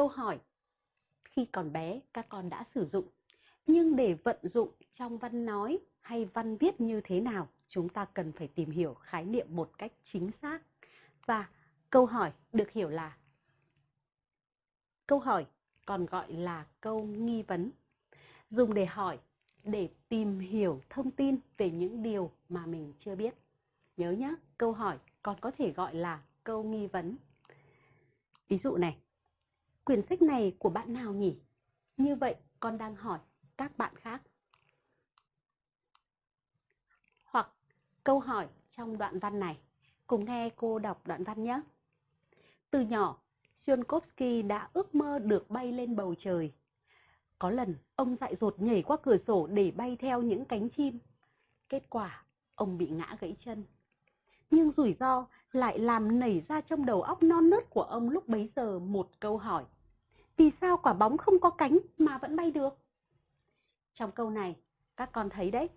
câu hỏi khi còn bé các con đã sử dụng. Nhưng để vận dụng trong văn nói hay văn viết như thế nào, chúng ta cần phải tìm hiểu khái niệm một cách chính xác. Và câu hỏi được hiểu là câu hỏi còn gọi là câu nghi vấn. Dùng để hỏi để tìm hiểu thông tin về những điều mà mình chưa biết. Nhớ nhé, câu hỏi còn có thể gọi là câu nghi vấn. Ví dụ này, quyển sách này của bạn nào nhỉ? Như vậy con đang hỏi các bạn khác. Hoặc câu hỏi trong đoạn văn này. Cùng nghe cô đọc đoạn văn nhé. Từ nhỏ, Tsiolkovsky đã ước mơ được bay lên bầu trời. Có lần, ông dại dột nhảy qua cửa sổ để bay theo những cánh chim. Kết quả, ông bị ngã gãy chân. Nhưng rủi ro lại làm nảy ra trong đầu óc non nớt của ông lúc bấy giờ một câu hỏi. Vì sao quả bóng không có cánh mà vẫn bay được? Trong câu này, các con thấy đấy.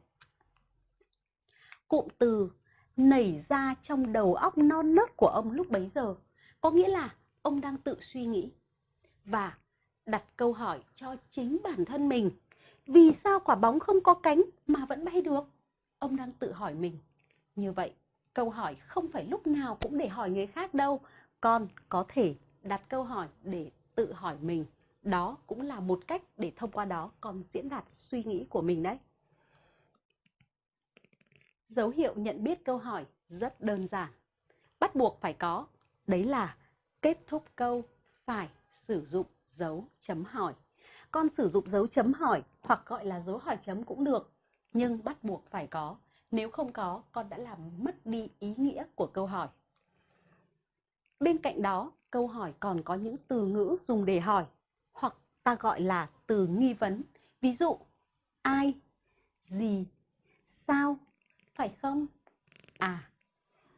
Cụm từ nảy ra trong đầu óc non nớt của ông lúc bấy giờ có nghĩa là ông đang tự suy nghĩ và đặt câu hỏi cho chính bản thân mình. Vì sao quả bóng không có cánh mà vẫn bay được? Ông đang tự hỏi mình. Như vậy, câu hỏi không phải lúc nào cũng để hỏi người khác đâu. Con có thể đặt câu hỏi để tự hỏi mình. Đó cũng là một cách để thông qua đó con diễn đạt suy nghĩ của mình đấy. Dấu hiệu nhận biết câu hỏi rất đơn giản. Bắt buộc phải có. Đấy là kết thúc câu phải sử dụng dấu chấm hỏi. Con sử dụng dấu chấm hỏi hoặc gọi là dấu hỏi chấm cũng được. Nhưng bắt buộc phải có. Nếu không có, con đã làm mất đi ý nghĩa của câu hỏi. Bên cạnh đó, câu hỏi còn có những từ ngữ dùng để hỏi hoặc ta gọi là từ nghi vấn. Ví dụ, ai, gì,